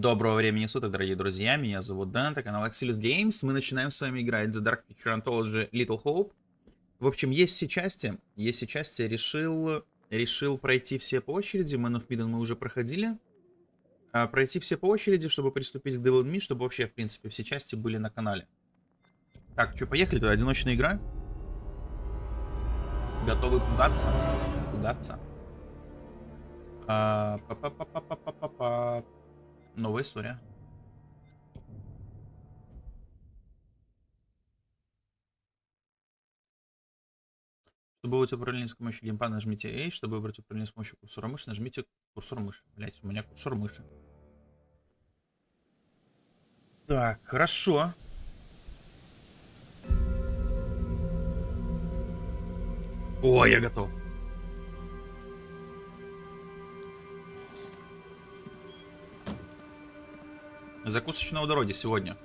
Доброго времени суток, дорогие друзья, меня зовут Дэн, это канал Axelis Games, мы начинаем с вами играть The Dark Picture Anthology Little Hope. В общем, есть все части, есть все части, решил, решил пройти все по очереди, Man of Midden мы уже проходили. А, пройти все по очереди, чтобы приступить к Devil Me, чтобы вообще, в принципе, все части были на канале. Так, что, поехали, туда одиночная игра. Готовы пугаться? Пугаться. А, па -па -па -па -па -па -па -па. Новая история. Чтобы выбрать управление с помощью геймпада, нажмите A. Чтобы выбрать управление с помощью курсора мыши, нажмите курсор мыши. Блять, у меня курсор мыши. Так, хорошо. О, я готов. Закусочная у дороги сегодня.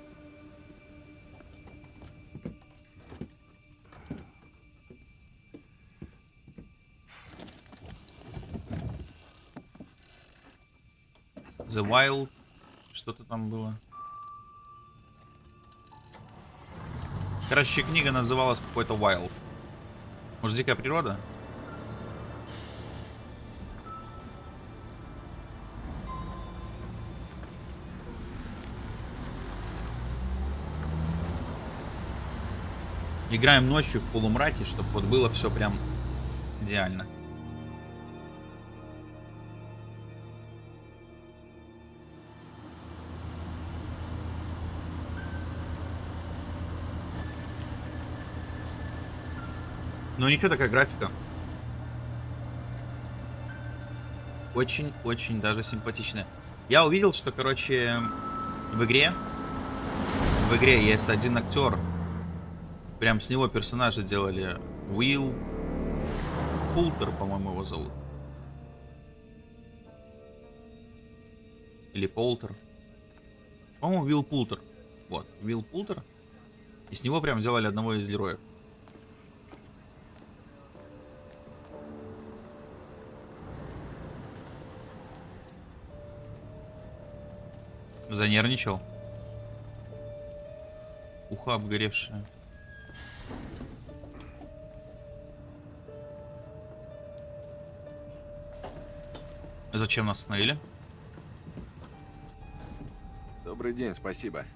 The Wild. Что-то там было. Короче, книга называлась какой-то Wild. Может, дикая природа? Играем ночью в полумрате, чтобы вот было все прям идеально. Ну ничего, такая графика. Очень-очень даже симпатичная. Я увидел, что, короче, в игре... В игре есть один актер, Прям с него персонажа делали. Уилл Пултер, по-моему, его зовут. Или Полтер. По-моему, Уилл Пултер. Вот, Уилл Пултер. И с него прям делали одного из героев. Занервничал. Ухо обгоревшее. Зачем нас остановили? Добрый день, спасибо.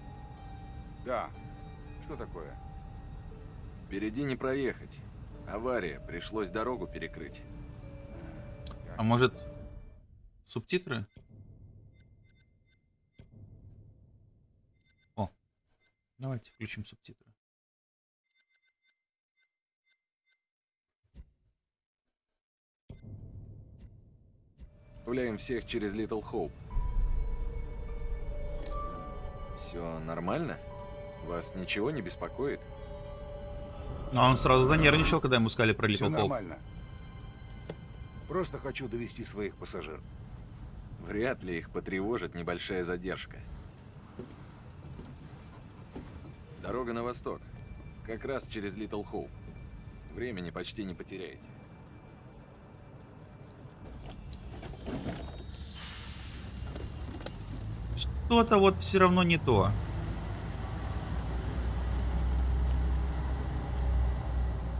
Да. Что такое? Впереди не проехать. Авария, пришлось дорогу перекрыть. А может, субтитры? О, давайте включим субтитры. Отправляем всех через Little Hope. Все нормально? Вас ничего не беспокоит? Но он сразу занервничал, когда ему сказали про Little Все Hope. нормально. Просто хочу довести своих пассажиров. Вряд ли их потревожит небольшая задержка. Дорога на восток. Как раз через Little Hope. Времени почти не потеряете. Что-то вот все равно не то.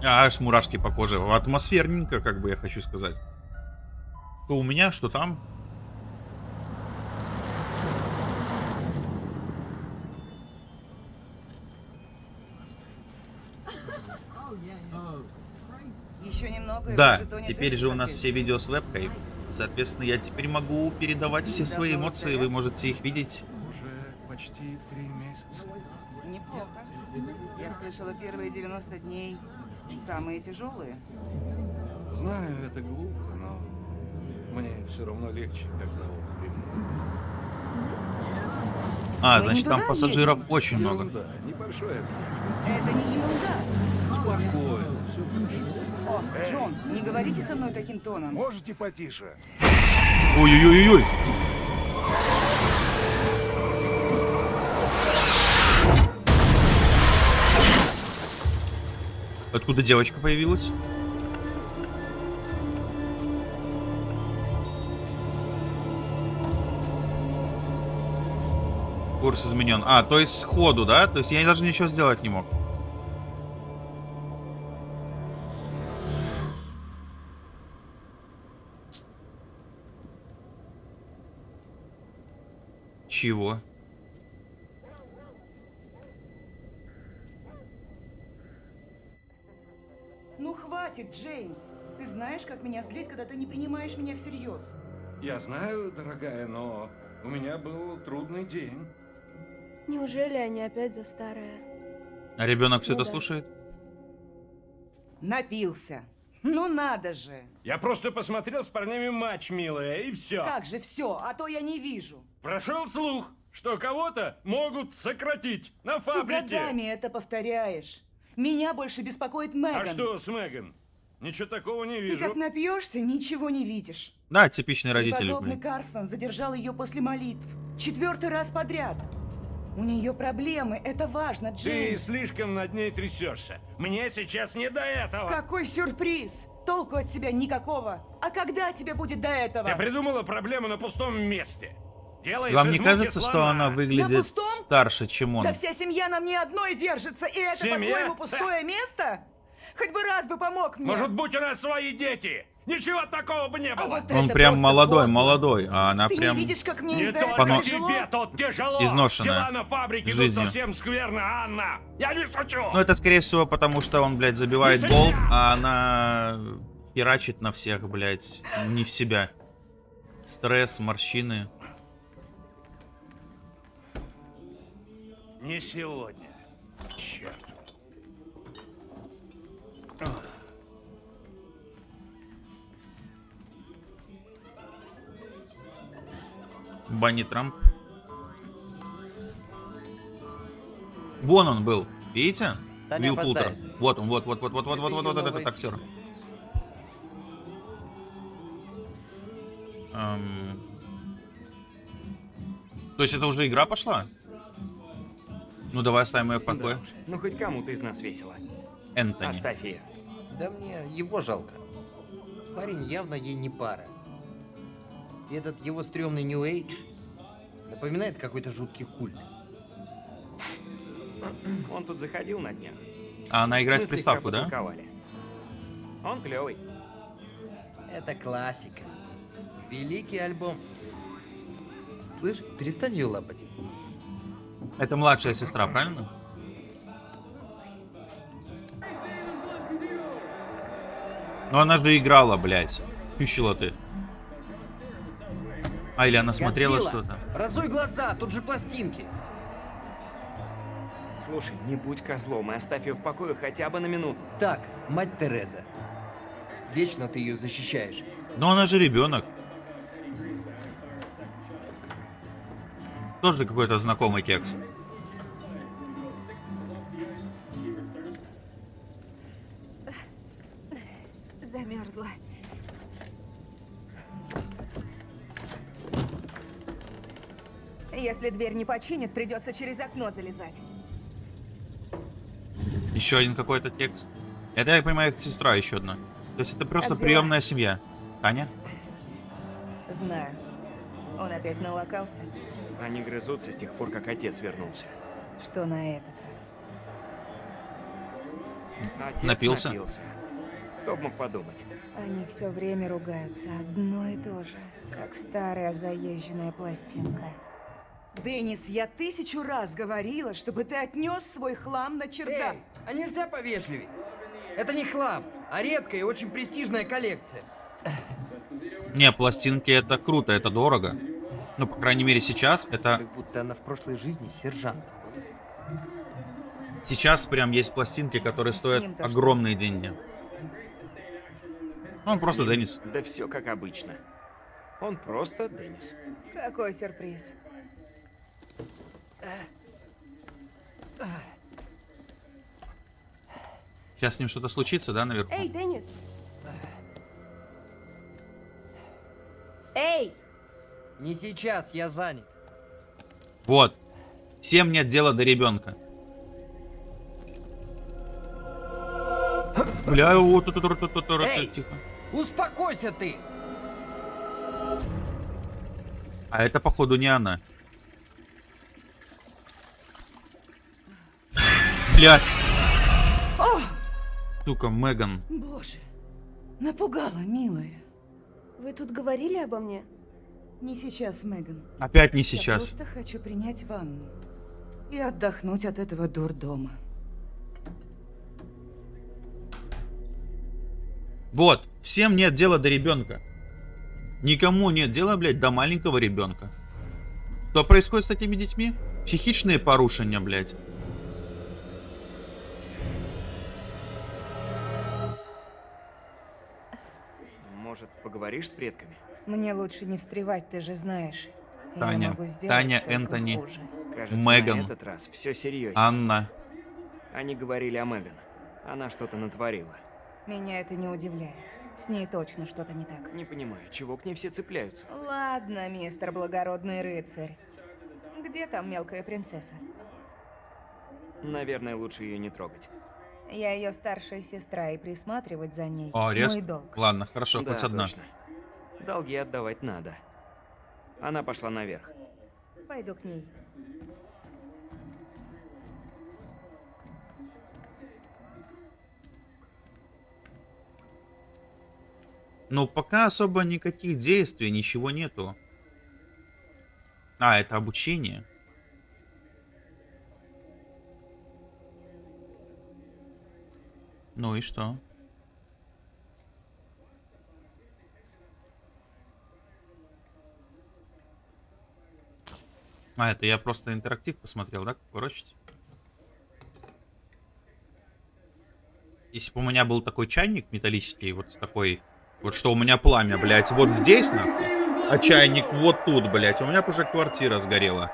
А, аж мурашки по коже. Атмосферненько, как бы я хочу сказать. Что у меня, что там. Да, теперь же у нас все видео с вебкой. Соответственно, я теперь могу передавать все свои эмоции, вы можете их видеть. Уже почти три месяца. Неплохо. Я слышала, первые 90 дней самые тяжелые. Знаю, это глупо, но мне все равно легче, когда он при мне. А, Мы значит, не там пассажиров едем. очень много. Ерунда, небольшой объезд. Это не ерунда. Спокойно, все хорошо. О, Джон, не говорите со мной таким тоном. Можете потише? Ой-ой-ой-ой. Откуда девочка появилась? курс изменен. А, то есть сходу, да? То есть я даже ничего сделать не мог. Чего? Ну хватит, Джеймс. Ты знаешь, как меня злит, когда ты не принимаешь меня всерьез. Я знаю, дорогая, но у меня был трудный день. Неужели они опять за старое? А ребенок все Ну это да. слушает? Напился. Ну надо же. Я просто посмотрел с парнями матч, милая, и все. Как же все, а то я не вижу. Прошел слух, что кого-то могут сократить на Ты фабрике. годами это повторяешь. Меня больше беспокоит Меган. А что с Меган? Ничего такого не Ты вижу. как напьешься, ничего не видишь. Да, типичные родители. Преподобный блин. Карсон задержал ее после молитв. Четвертый раз подряд. У нее проблемы, это важно, Ты Джеймс. слишком над ней трясешься. Мне сейчас не до этого. Какой сюрприз! Толку от тебя никакого. А когда тебе будет до этого? Ты придумала проблему на пустом месте. Делаешь Вам не кажется, что слона. она выглядит старше, чем он? Да вся семья на мне одной держится, и это, по-твоему, пустое место? Хоть бы раз бы помог мне. Может быть, у нас свои дети. Ничего такого бы не а было. вот Он прям молодой, подло. молодой, а она Ты прям... не видишь, как мне Не из-за только этого Поно- тяжело? тебе тут тяжело. Изношенная Дела на фабрике жизнью. совсем скверно, Анна. Я не шучу. Ну, это, скорее всего, потому что он, блядь, забивает себя! а она херачит на всех, блядь, не в себя. Стресс, морщины. Не сегодня. Черт. Банни Трамп. Вон он был, видите? Да Вилл Пултер. Вот он, вот, вот, вот, вот, вот, вот, вот, вот его этот новый актер. Эм, То есть это уже игра пошла? Ну давай оставим ее в покое. Ну хоть кому-то из нас весело. Энтони. Оставь ее. Да мне его жалко. Парень явно ей не пара. И этот его стрёмный New Age напоминает какой-то жуткий культ. Он тут заходил на днях. А она играет Мы в приставку, да? Он клевый. Это классика. Великий альбом. Слышь, перестань ее лапать. Это младшая сестра, правильно? Но она же играла, блядь. Чучело ты. А, или она смотрела что-то. Разуй глаза, тут же пластинки. Слушай, не будь козлом и оставь ее в покое хотя бы на минуту. Так, мать Тереза. Вечно ты ее защищаешь. Но она же ребенок. Тоже какой-то знакомый текст. Дверь не починит, придется через окно залезать. Еще один какой-то текст. Это, я понимаю, их сестра еще одна. То есть это просто Как дела? приемная семья. Таня? Знаю. Он опять налокался. Они грызутся с тех пор, как отец вернулся. Что на этот раз? Отец Напился? напился. Кто бы мог подумать? Они все время ругаются, одно и то же. Как старая заезженная пластинка. Деннис, я тысячу раз говорила, чтобы ты отнес свой хлам на чердак. Эй, а нельзя повежливей? Это не хлам, а редкая и очень престижная коллекция. Не, пластинки это круто, это дорого. Ну, по крайней мере, сейчас это... Как будто она в прошлой жизни сержант. Сейчас прям есть пластинки, которые стоят огромные деньги. Он просто Деннис. Да все как обычно. Он просто Деннис. Какой сюрприз. Сейчас с ним что-то случится, да, наверху? Эй, Деннис! Эй! Не сейчас, я занят. Вот. Всем нет дела до ребенка. Бля, вот тут, тут, тут, тут, тут, Эй! тихо. Успокойся ты! А это, походу, не она. Блять! Сука, Меган. Боже, напугала, милая. Вы тут говорили обо мне? Не сейчас, Меган. Опять не Я сейчас. просто хочу принять ванну и отдохнуть от этого дурдома. Вот, всем нет дела до ребенка. Никому нет дела, блядь, до маленького ребенка. Что происходит с такими детьми? Психичные порушения, блядь. Поговоришь с предками? Мне лучше не встревать, ты же знаешь. Таня, Таня, Энтони. хуже. Кажется, Меган. на этот раз все серьезно. Анна. Они говорили о Меган. Она что-то натворила. Меня это не удивляет. С ней точно что-то не так. Не понимаю, чего к ней все цепляются. Ладно, мистер благородный рыцарь. Где там мелкая принцесса? Наверное, лучше ее не трогать. Я ее старшая сестра, и присматривать за ней О, резко. мой долг. Ладно, хорошо, да, хоть одна. точно. Долги отдавать надо. Она пошла наверх. Пойду к ней. Ну, пока особо никаких действий, ничего нету. А, это обучение. Ну и что? А, это я просто интерактив посмотрел, да, как ворочать? Если бы у меня был такой чайник металлический, вот такой, вот что у меня пламя, блядь, вот здесь, нахуй, а чайник вот тут, блядь, у меня бы уже квартира сгорела.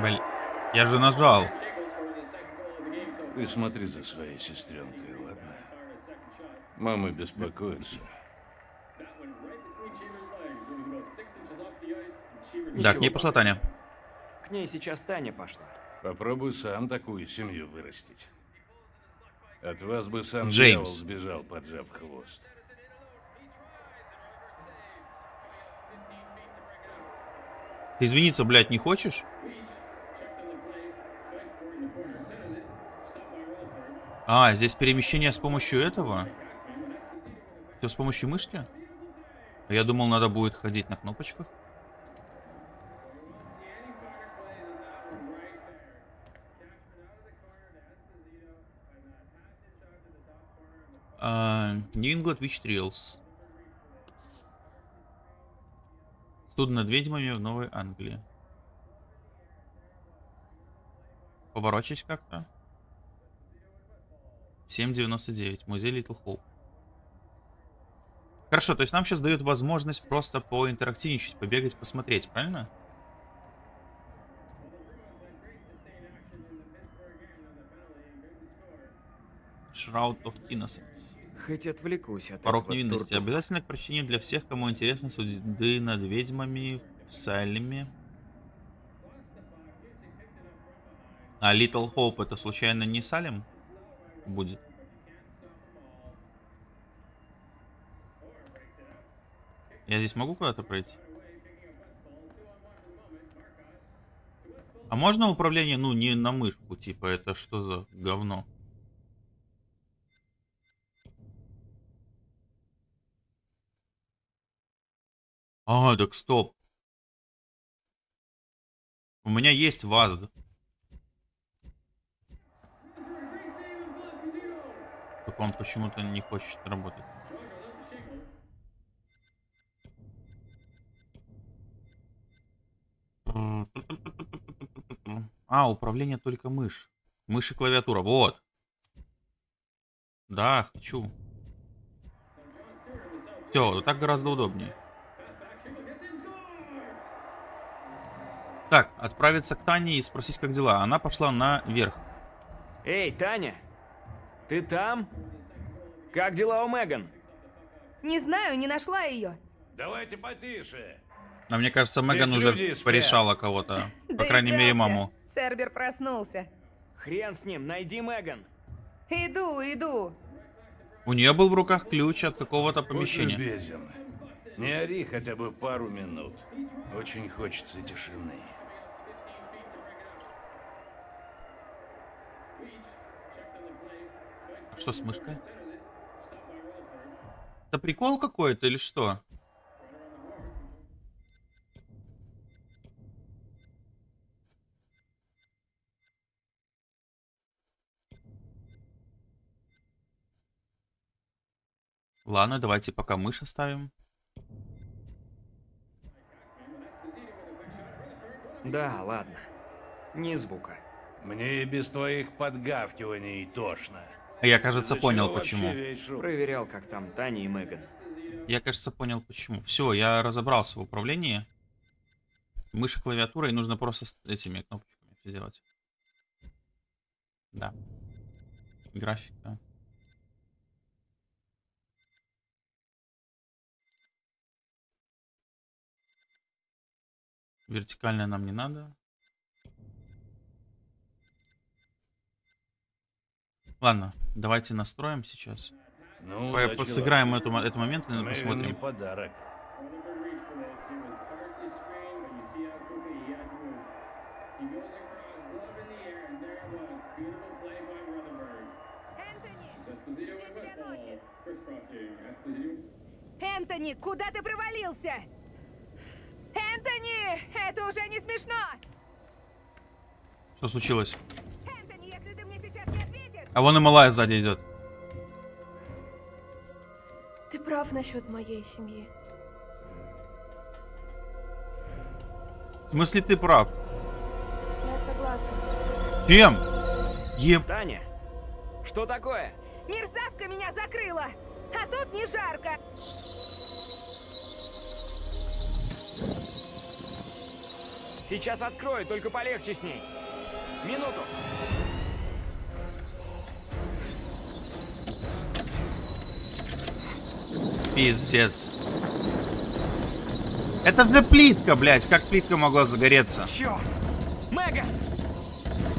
Блин, я же нажал. Ты смотри за своей сестренкой, ладно? Мама беспокоится. Да, к ней пошла. Таня. К ней сейчас Таня пошла. Попробуй сам такую семью вырастить. От вас бы сам Джеймс. сбежал, поджав хвост. Ты извиниться, блядь, не хочешь? А, здесь перемещение с помощью этого? Все с помощью мышки? Я думал, надо будет ходить на кнопочках. А, New England Witch Trails. Студ над ведьмами в Новой Англии. Поворочись как-то. 7.99. Музей Литл Хоуп. Хорошо, то есть нам сейчас дают возможность просто поинтерактивничать, побегать, посмотреть, правильно? Shroud of Innocence. Хоть отвлекусь от Порог невинности. дурдома. Обязательно к прочтению для всех, кому интересны суды над ведьмами в Салеме. А Little Hope это случайно не Салем будет? Я здесь могу куда-то пройти? А можно управление, ну, не на мышку, типа, это что за говно? А, так стоп. У меня есть ВАЗД. Так он почему-то не хочет работать. А, управление только мышь. Мышь и клавиатура, вот. Да, хочу. Все, так гораздо удобнее. Так, отправиться к Тане и спросить, как дела. Она пошла наверх. Эй, Таня! Ты там? Как дела у Меган? Не знаю, не нашла ее. Давайте потише. А мне кажется, Меган Здесь уже порешала кого-то. По крайней мере, маму. Цербер проснулся. Хрен с ним, найди Меган. Иду, иду. У нее был в руках ключ от какого-то Будь помещения. любезен. Не ори хотя бы пару минут. Очень хочется тишины. Что с мышкой? Это прикол какой-то или что? Ладно, давайте пока мышь оставим. Да, ладно. Ни звука. Мне и без твоих подгавкиваний тошно. А Я, кажется, понял почему. Проверял, как там Таня и Меган. Я, кажется, понял почему. Все, я разобрался в управлении. Мышь и клавиатура, и нужно просто с этими кнопочками все делать. Да. Графика. Вертикальная нам не надо. Ладно, давайте настроим сейчас. Ну, По- удачи, Сыграем эту, этот момент и посмотрим. подарок. Энтони, куда ты провалился? Энтони, это уже не смешно! Что случилось? А вон и малая сзади идет. Ты прав насчет моей семьи. В смысле ты прав? Я согласна. С чем? Еб... Таня, что такое? Мерзавка меня закрыла! А тут не жарко! Сейчас открою, только полегче с ней. Минуту. Пиздец. Это же плитка, блядь. Как плитка могла загореться? Черт! Меган!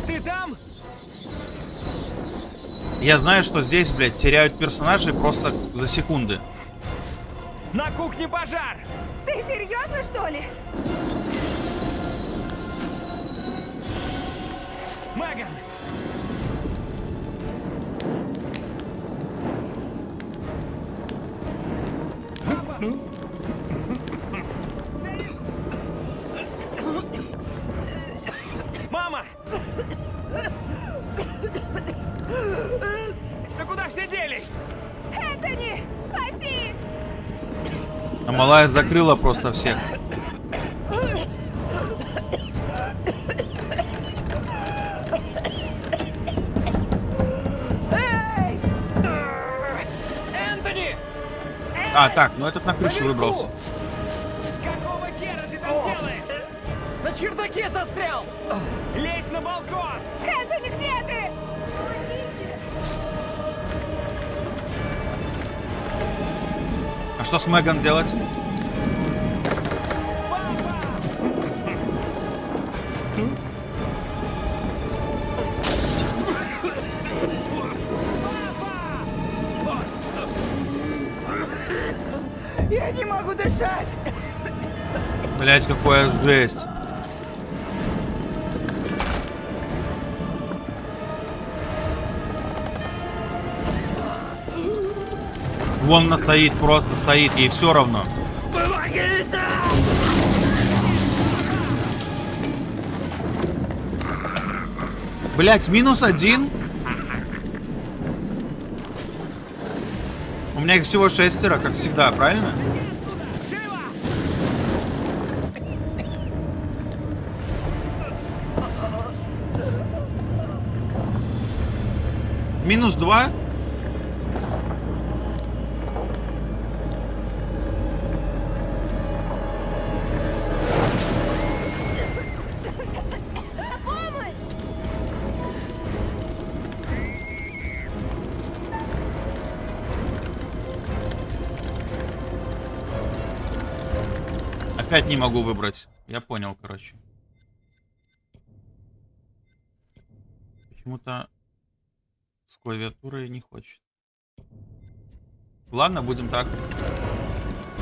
Ты там? Я знаю, что здесь, блядь, теряют персонажей просто за секунды. На кухне пожар! Ты серьезно, что ли? Мама! Да куда все делись? Энтони, спаси! А малая закрыла просто всех. А, так, ну этот на крышу выбрался. Какого хера ты там делаешь? На чердаке застрял! Лезь на балкон! Энтони, где ты? А что с Меган делать? Блять, какая жесть. Вон она стоит, просто стоит, ей все равно. Блять, минус один. У меня их всего шестеро, как всегда, правильно? Минус два. Опять не могу выбрать. Я понял, короче. Почему-то клавиатурой не хочет. Ладно, будем так.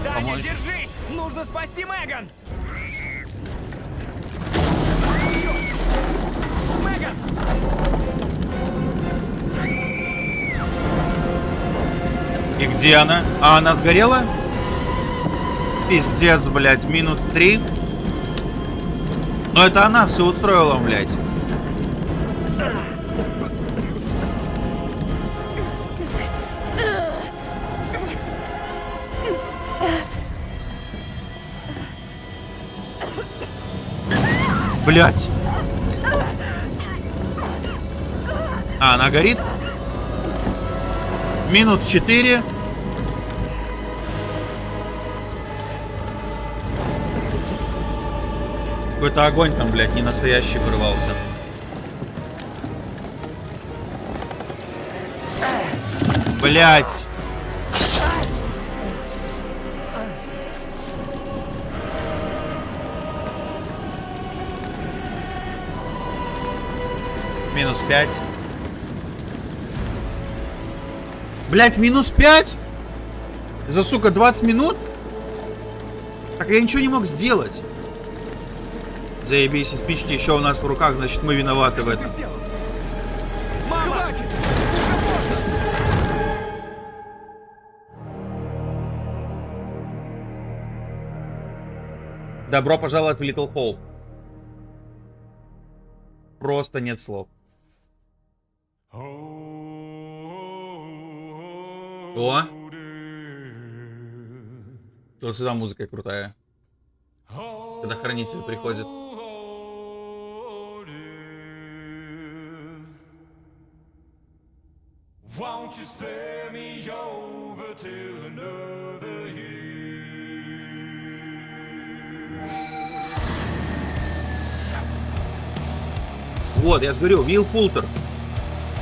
Даня, Помочь. держись! Нужно спасти Меган! Меган! И где она? А она сгорела? Пиздец, блядь, минус 3. Но это она все устроила, блядь. Блять. А, она горит? Минус 4. Какой-то огонь там, блядь, не настоящий вырвался. Блять. 5. Блять, минус 5? За, сука, 20 минут? Так я ничего не мог сделать. Заебись, и спички еще у нас в руках, значит мы виноваты в этом. Добро пожаловать в Little Hope. Просто нет слов. О! Вот сюда музыка крутая. Когда хранитель приходит. Вот, я же говорю, Вилл Пултер.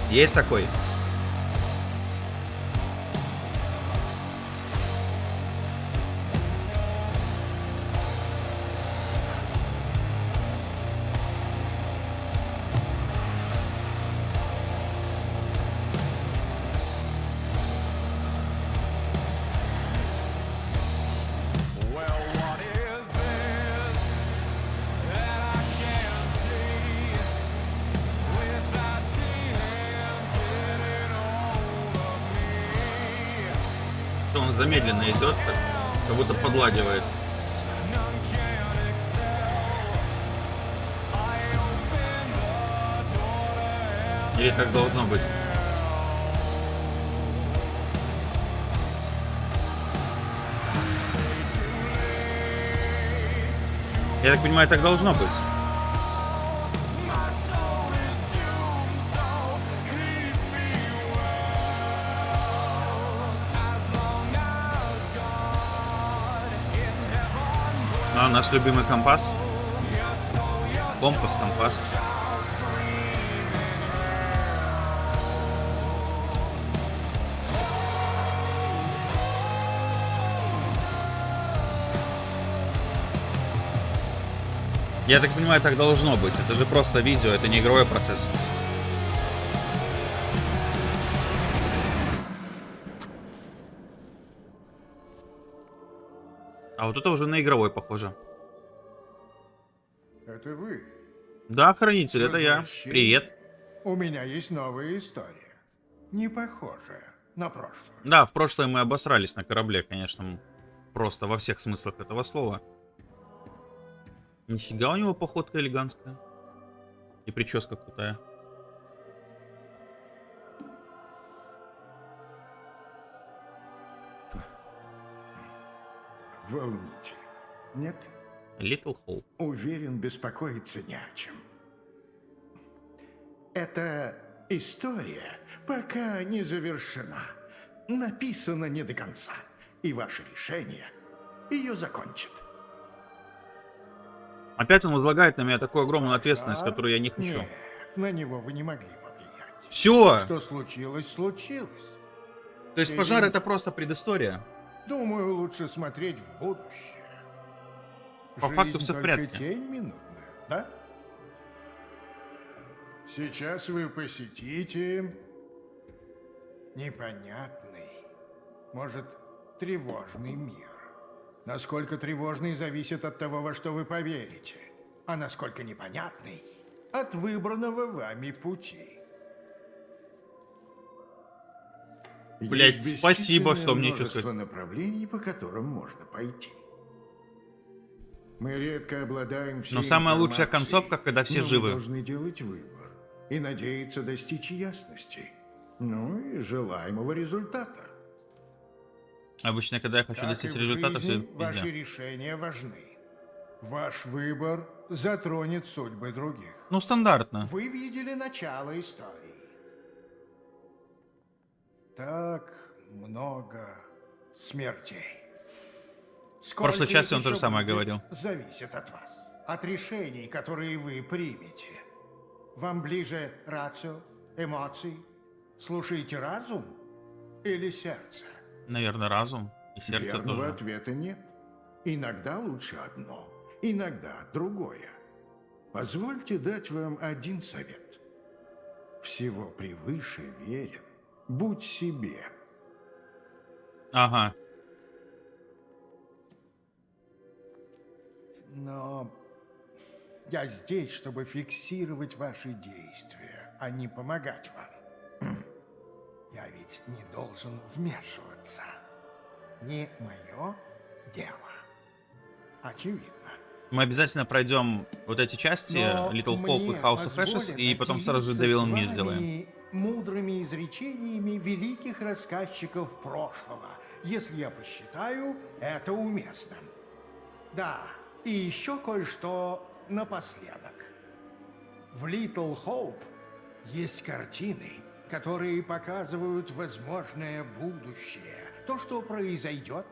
Есть такой. Замедленно идет, так, как будто подлагивает. Или так должно быть. Я так понимаю, так должно быть. А, наш любимый компас. Компас, компас. Я так понимаю, так должно быть. Это же просто видео, это не игровой процесс. А вот это уже на игровой похоже. Это вы. Да, хранитель, это я. Привет. У меня есть новая история. Не похожая на прошлую. Да, в прошлое мы обосрались на корабле, конечно. Просто во всех смыслах этого слова. Нифига у него походка элегантская. И прическа крутая. Волнитель. Нет? Little Hope. Уверен, беспокоиться не о чем. Эта история пока не завершена. Написана не до конца. И ваше решение ее закончит. Опять он возлагает на меня такую огромную ответственность, А? которую я не хочу. Нет, на него вы не могли повлиять. Все! Что случилось, случилось. То есть пожар это просто предыстория. Думаю, лучше смотреть в будущее. По факту всё в порядке. тень минутная, да? Сейчас вы посетите непонятный может, тревожный мир. Насколько тревожный зависит от того, во что вы поверите, а насколько непонятный – от выбранного вами пути. Блядь, Есть спасибо, что мне сказать. направлений, по которым можно пойти. Мы редко обладаем Но самая лучшая концовка, когда все живы. должны делать выбор и надеяться достичь ясности. Ну и желаемого результата. Обычно, когда я хочу Как достичь результата, все жизни, ваши решения важны. Ваш выбор затронет судьбы других. Ну, стандартно. Вы видели начало истории. Так много смертей. В прошлой Сколько части он то же самое говорил. Зависит от вас. От решений, которые вы примете. Вам ближе рацио, эмоции? Слушаете разум или сердце? Наверное, разум и сердце Верного тоже. ответа нет. Иногда лучше одно, иногда другое. Позвольте дать вам один совет. Всего превыше верен. Будь себе. Ага. Но я здесь, чтобы фиксировать ваши действия, а не помогать вам. Я ведь не должен вмешиваться. Не мое дело. Очевидно. Мы обязательно пройдем вот эти части, Но Little Hope и House of Ashes, и потом сразу же Devil Me сделаем. Мудрыми изречениями великих рассказчиков прошлого, если я посчитаю это уместным. Да, и еще кое-что напоследок. В Little Hope есть картины, которые показывают возможное будущее, то, что произойдет,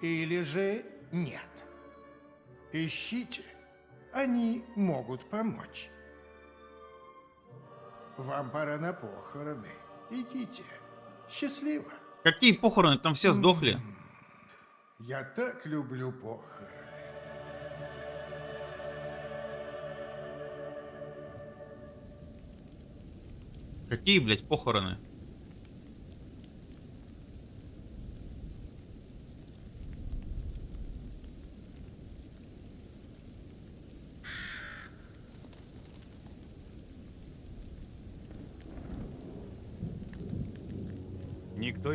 или же нет. Ищите, они могут помочь. Вам пора на похороны. Идите. Счастливо. Какие похороны? Там все сдохли. Я так люблю похороны. Какие, блядь, похороны?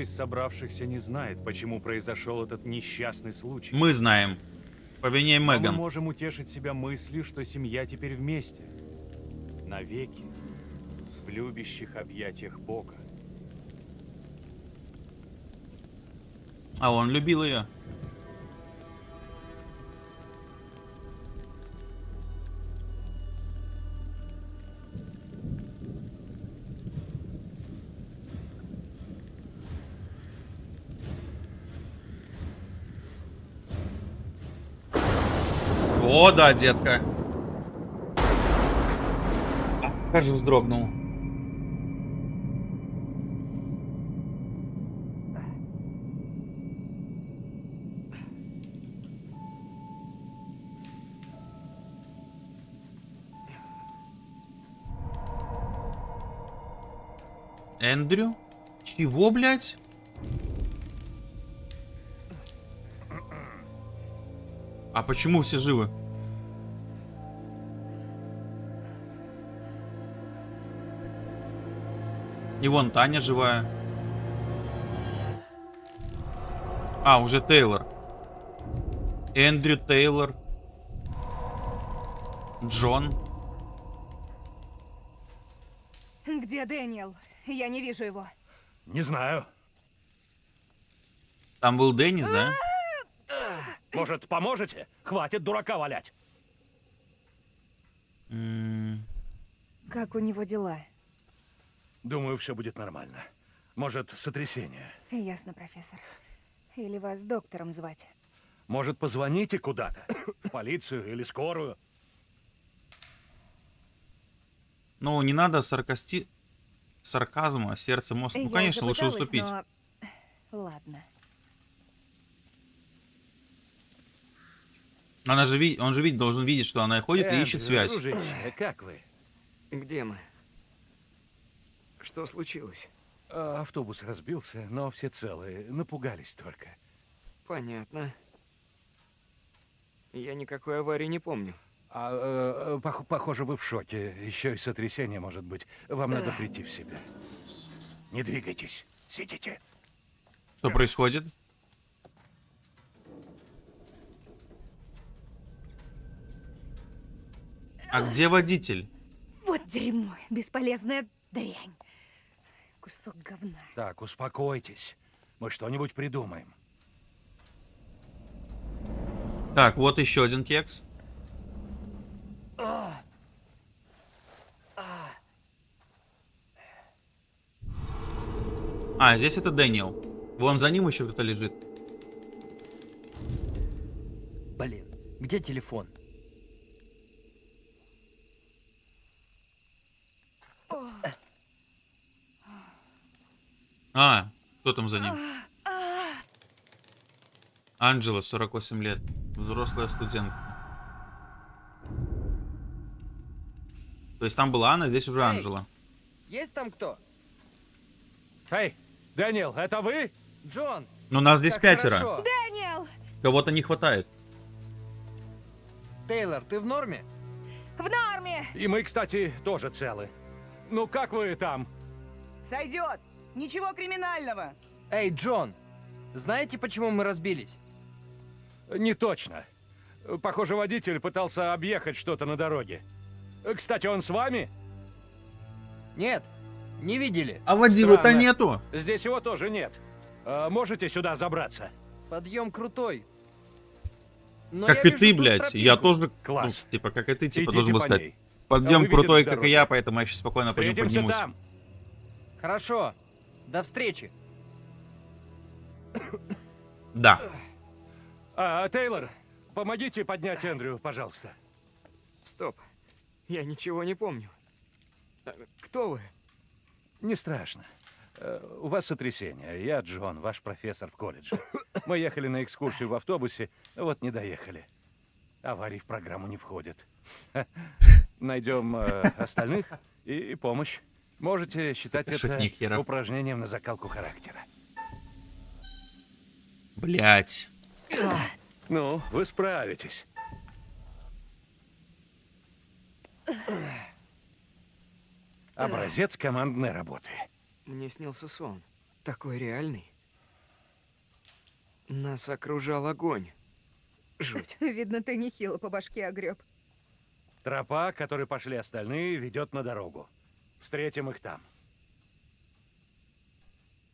Из собравшихся не знает, почему произошел этот несчастный случай. Мы знаем. По вине Но мы Меган. можем утешить себя мыслью, что семья теперь вместе. Навеки. В любящих объятиях Бога. А он любил ее. Да, детка. Аж вздрогнул. Эндрю? Чего, блядь? А почему все живы? И вон Таня живая. А, уже Тейлор. Эндрю Тейлор. Джон. Где Дэниел? Я не вижу его. Не знаю. Там был Деннис, да? Может, поможете? Хватит дурака валять. Как у него дела? Думаю, все будет нормально. Может, сотрясение. Ясно, профессор. Или вас доктором звать? Может, позвоните куда-то? В полицию или скорую? Ну, не надо саркасти... сарказма, сердце, мозг. Ну, Я конечно, лучше уступить. но- Ладно. Она же ви- Он же видит, должен видеть, что она ходит и ищет Эндрю, связь. дружище, как вы? Где мы? Что случилось? Э, Автобус разбился, но все целые. Напугались только. Понятно. Я никакой аварии не помню. А, э, пох- похоже, вы в шоке. Еще и сотрясение может быть. Вам надо прийти в себя. Не двигайтесь. Сидите. Что происходит? А где водитель? Вот дерьмо, бесполезная дрянь. Кусок говна. Так, успокойтесь. Мы что-нибудь придумаем. Так, вот еще один кекс. А, здесь это Дэниел. Вон за ним еще кто-то лежит. Блин, где телефон? А, кто там за ним? Анджела, 48 лет. Взрослая студентка. То есть там была Анна, здесь уже Анджела. Есть там кто? Эй, Дэниел, это вы? Джон! Но нас здесь пятеро. хорошо. Дэниел! Кого-то не хватает. Тейлор, ты в норме? В норме! И мы, кстати, тоже целы. Ну, как вы там? Сойдет! Ничего криминального! Эй, Джон! Знаете, почему мы разбились? Не точно. Похоже, водитель пытался объехать что-то на дороге. Кстати, он с вами? Нет, не видели. А Странно. нету. Здесь его тоже нет. А, можете сюда забраться? Подъем крутой. Но как и ты, блядь. тропинку. Я тоже, ну, Класс. типа, как и ты, типа, Идите должен был сказать. ней. Подъем Вы крутой, как и дорогу? я, поэтому я сейчас спокойно по нему Встретимся поднимусь. там. Хорошо. До встречи. Да. А, Тейлор, помогите поднять Эндрю, пожалуйста. Стоп. Я ничего не помню. Э, Кто вы? Не страшно. Э, У вас сотрясение. Я Джон, ваш профессор в колледже. Мы ехали на экскурсию в автобусе, вот не доехали. Аварий в программу не входит. Найдем э, остальных и помощь. Можете считать Шутник это херов. упражнением на закалку характера. Блять. Ну, вы справитесь. Образец командной работы. Мне снился сон. Такой реальный. Нас окружал огонь. Жуть. Видно, ты нехило по башке огреб. Тропа, которой пошли остальные, ведет на дорогу. Встретим их там.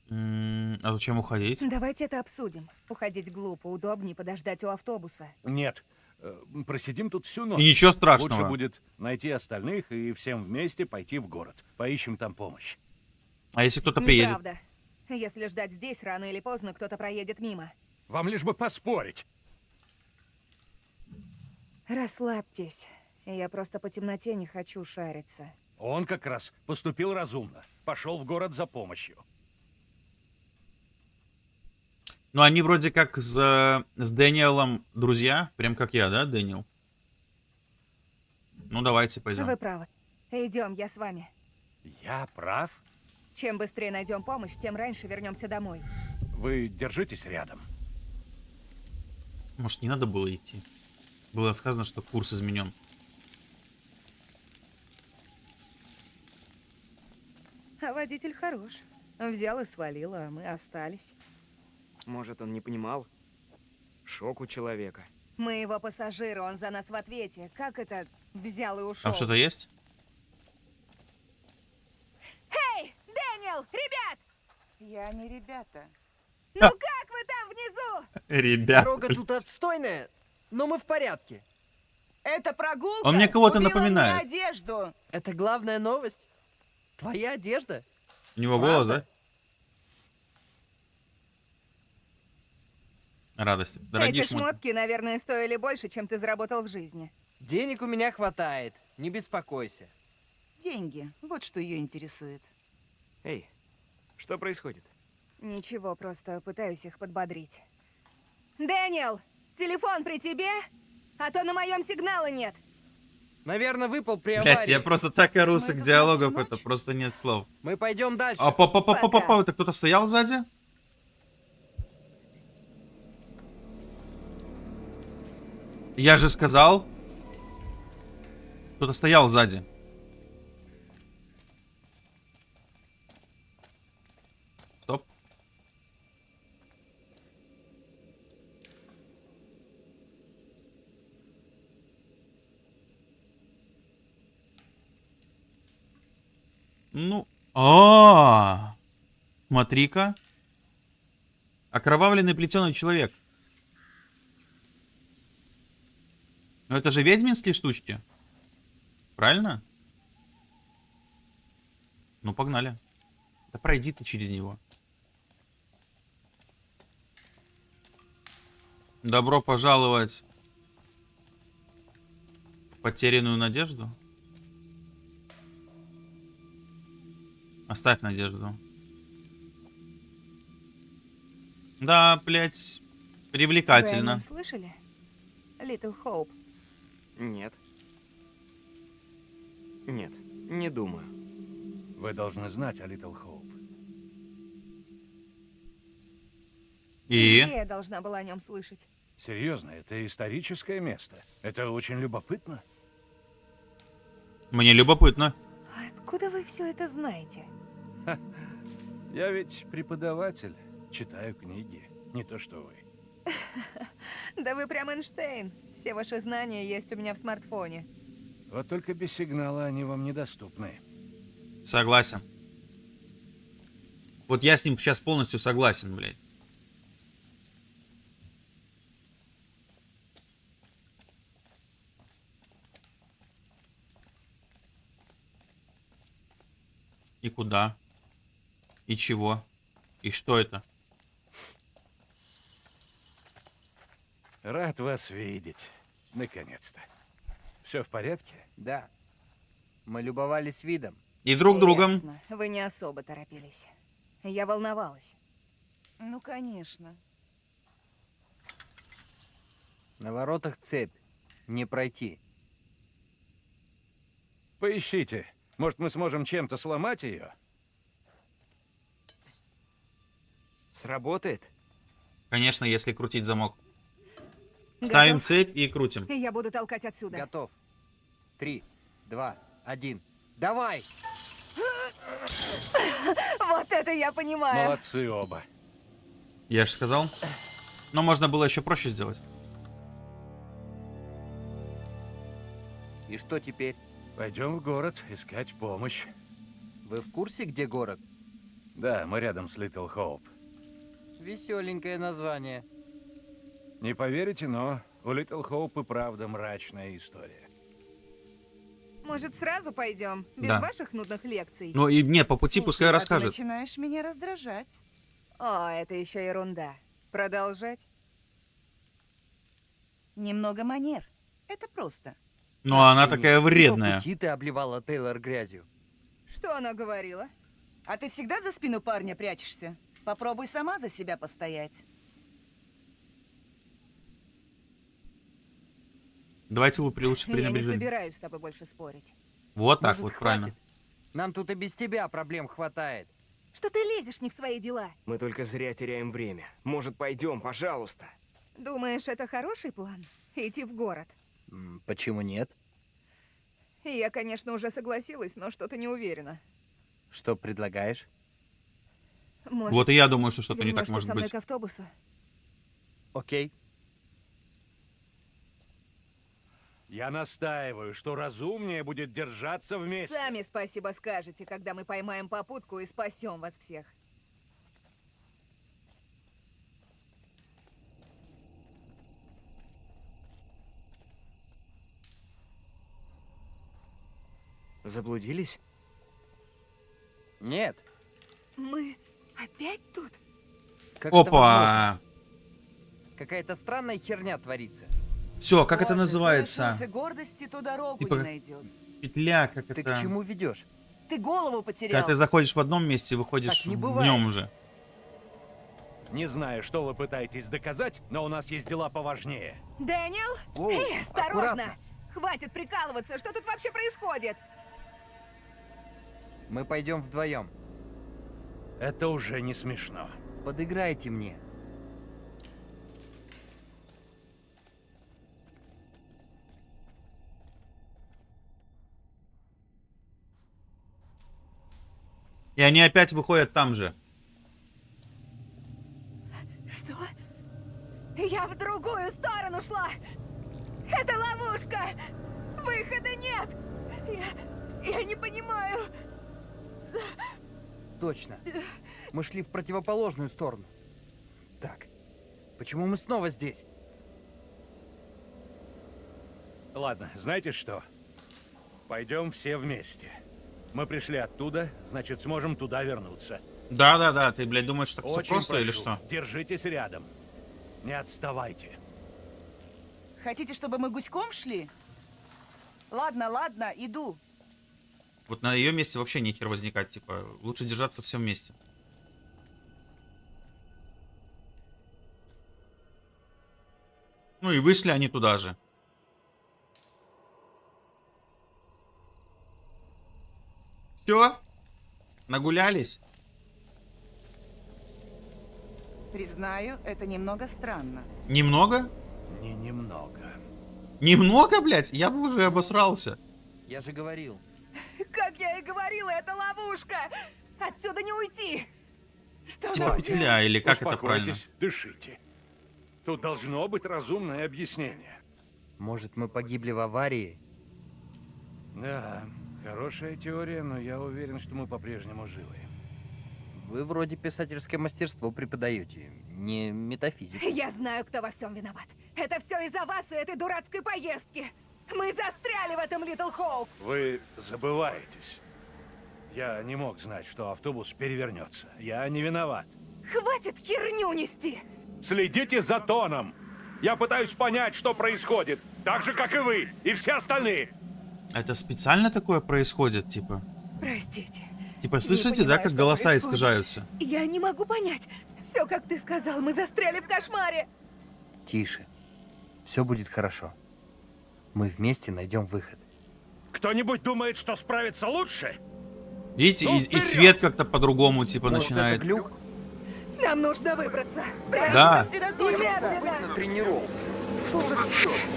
А зачем уходить? Давайте это обсудим. Уходить глупо, удобнее подождать у автобуса. Нет, э, просидим тут всю ночь. И ничего Лучше страшного. будет найти остальных и всем вместе пойти в город. Поищем там помощь. А если кто-то приедет? Неправда. Если ждать здесь, рано или поздно кто-то проедет мимо. Вам лишь бы поспорить. Расслабьтесь. Я просто по темноте не хочу шариться. Он как раз поступил разумно. Пошел в город за помощью. Ну, они вроде как с, с Дэниелом друзья. Прям как я, да, Дэниел? Ну, давайте пойдем. Вы правы. Идем, я с вами. Я прав? Чем быстрее найдем помощь, тем раньше вернемся домой. Вы держитесь рядом. Может, не надо было идти? Было сказано, что курс изменен. А водитель хорош. Взял и свалил, а мы остались. Может, он не понимал? Шок у человека. Мы его пассажиры, он за нас в ответе. Как это взял и ушел? Там что-то есть? Эй, Дэниел, ребят! Я не ребята. Ну как вы там внизу? Ребят. Дорога тут отстойная, но мы в порядке. Это прогулка Он мне кого-то напоминает. мне одежду. Это главная новость? Твоя одежда? У него голос, Правда? да? Радость. Дорогие Эти шмотки. шмотки, наверное, стоили больше, чем ты заработал в жизни. Денег у меня хватает, не беспокойся. Деньги. Вот что ее интересует. Эй, что происходит? Ничего, просто пытаюсь их подбодрить. Дэниел, телефон при тебе? А то на моем сигнала нет. Наверное, выпал при Блять, аварии. я просто так ору с Мы их тут диалогов, это ночь? просто нет слов. Мы пойдем дальше. А па па па па па Пока. это кто-то стоял сзади? Я же сказал. Кто-то стоял сзади. Ну, а, смотри-ка. Окровавленный плетеный человек. Ну это же ведьминские штучки. Правильно? Ну, погнали. Да пройди ты через него. Добро пожаловать в потерянную надежду. Оставь надежду. Да, блядь, Вы привлекательно. нем слышали? Little Hope. Нет. Нет, не думаю. Вы должны знать о Little Hope. И? Где я должна была о нем слышать? Серьезно, это историческое место. Это очень любопытно. Мне любопытно. Откуда вы все это знаете? Я ведь преподаватель, читаю книги, не то что вы. Да вы прям Эйнштейн. Все ваши знания есть у меня в смартфоне. Вот только без сигнала они вам недоступны. Согласен. Вот я с ним сейчас полностью согласен, блядь. И куда? И чего? И что это? Рад вас видеть. Наконец-то. Все в порядке? Да. Мы любовались видом. И друг другом. Ясно. Вы не особо торопились. Я волновалась. Ну, конечно. На воротах цепь. Не пройти. Поищите. Может, мы сможем чем-то сломать ее? Сработает? Конечно, если крутить замок. Ставим Готов? цепь и крутим. Я буду толкать отсюда. Готов. Три, два, один. Давай! Вот это я понимаю. Молодцы оба. Я же сказал. Но можно было еще проще сделать. И что теперь? Пойдем в город искать помощь. Вы в курсе, где город? Да, мы рядом с Литл Хоуп. Веселенькое название. Не поверите, но у Литл Хоуп и правда мрачная история. Может, сразу пойдем? Без Да. ваших нудных лекций? Ну и не, по пути пускай Слушай, а ты расскажет. начинаешь меня раздражать. О, это еще ерунда. Продолжать? Немного манер. Это просто. Но она Нет, такая и по вредная. пути ты обливала Тейлор грязью. Что она говорила? А ты всегда за спину парня прячешься? Попробуй сама за себя постоять. Давайте лучше лучше Я не пренебрежим. собираюсь с тобой больше спорить. Вот так Может, вот, хватит? правильно. Нам тут и без тебя проблем хватает. Что ты лезешь не в свои дела? Мы только зря теряем время. Может, пойдем, пожалуйста? Думаешь, это хороший план? Идти в город? Почему нет? Я, конечно, уже согласилась, но что-то не уверена. Что предлагаешь? Может, Вот и я думаю, что что-то не так может со мной быть. к автобусу? Окей. Я настаиваю, что разумнее будет держаться вместе. Сами спасибо скажете, когда мы поймаем попутку и спасем вас всех. Заблудились? Нет. Мы опять тут? Как это? Опа! Какая-то странная херня творится. Все, как это Боже, называется? лишился гордости, то дорогу Типа не как- найдет. Петля, как Ты это... к чему ведешь? Ты голову Когда потерял. ты заходишь в одном месте, выходишь Так не в нем уже. Не знаю, что вы пытаетесь доказать, но у нас есть дела поважнее. Дэниел? Воу, Эй, осторожно! аккуратно. Хватит прикалываться, что тут вообще происходит? Мы пойдем вдвоем. Это уже не смешно. Подыграйте мне. И они опять выходят там же. Что? Я в другую сторону шла! Это ловушка! Выхода нет! Я... я не понимаю. Точно. Мы шли в противоположную сторону. Так, почему мы снова здесь? Ладно, знаете что? Пойдем все вместе. Мы пришли оттуда, значит, сможем туда вернуться. Да-да-да, ты, блядь, думаешь, так все просто или прошу, что? Держитесь рядом. Не отставайте. Хотите, чтобы мы гуськом шли? Ладно, ладно, иду. Вот на ее месте вообще нехер возникать, типа, лучше держаться всем вместе. Ну и вышли они туда же. Все? Нагулялись? Признаю, это немного странно. Немного? Не немного. Немного, блядь? Я бы уже обосрался. Я же говорил. Как я и говорила, это ловушка! Отсюда не уйти! Что Типа будет? петля, или как это правильно? Дышите. Тут должно быть разумное объяснение. Может, мы погибли в аварии? Да, хорошая теория, но я уверен, что мы по-прежнему живы. Вы вроде писательское мастерство преподаете, не метафизику. Я знаю, кто во всем виноват. Это все из-за вас и этой дурацкой поездки. Мы застряли в этом Литл Хоуп. Вы забываетесь. Я не мог знать, что автобус перевернется. Я не виноват. Хватит херню нести! Следите за тоном. Я пытаюсь понять, что происходит. Так же, как и вы, и все остальные. Это специально такое происходит, типа? Простите. Типа, слышите, да, понимаю, как что голоса происходит. искажаются? Я не могу понять. Все, как ты сказал, мы застряли в кошмаре. Тише. Все будет хорошо. Мы вместе найдем выход. Кто-нибудь думает, что справится луше? Видите, Ну, и, и свет как-то по-другому, типа, Может, начинает. это глюк? Нам нужно выбраться. Прямо Да. сосредоточиться. Немедленно. тренировку.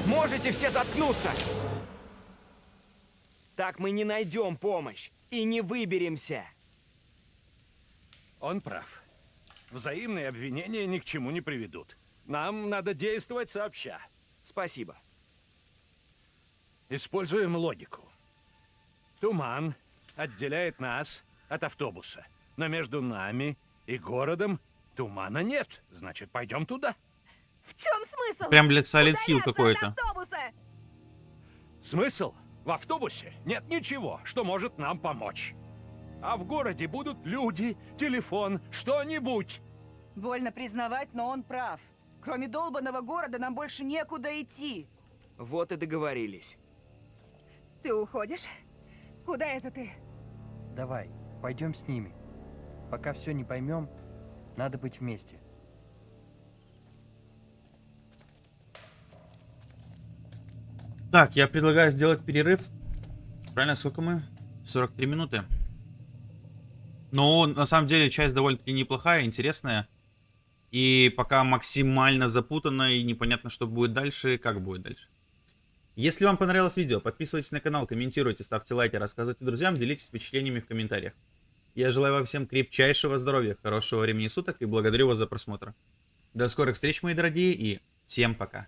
Можете все заткнуться! Так мы не найдем помощь и не выберемся. Он прав. Взаимные обвинения ни к чему не приведут. Нам надо действовать сообща. Спасибо. Используем логику. Туман отделяет нас от автобуса. Но между нами и городом тумана нет. Значит, пойдем туда. В чем смысл? Прям, блядь, Silent Hill какой-то. Смысл? В автобусе нет ничего, что может нам помочь. А в городе будут люди, телефон, что-нибудь. Больно признавать, но он прав. Кроме долбанного города нам больше некуда идти. Вот и договорились. Ты уходишь? Куда это ты? Давай, пойдем с ними. Пока все не поймем, надо быть вместе. Так, я предлагаю сделать перерыв. Правильно, сколько мы? 43 минуты. Но на самом деле часть довольно-таки неплохая, интересная. И пока максимально запутанно и непонятно, что будет дальше, как будет дальше. Если вам понравилось видео, подписывайтесь на канал, комментируйте, ставьте лайки, рассказывайте друзьям, делитесь впечатлениями в комментариях. Я желаю вам всем крепчайшего здоровья, хорошего времени суток и благодарю вас за просмотр. До скорых встреч, мои дорогие, и всем пока.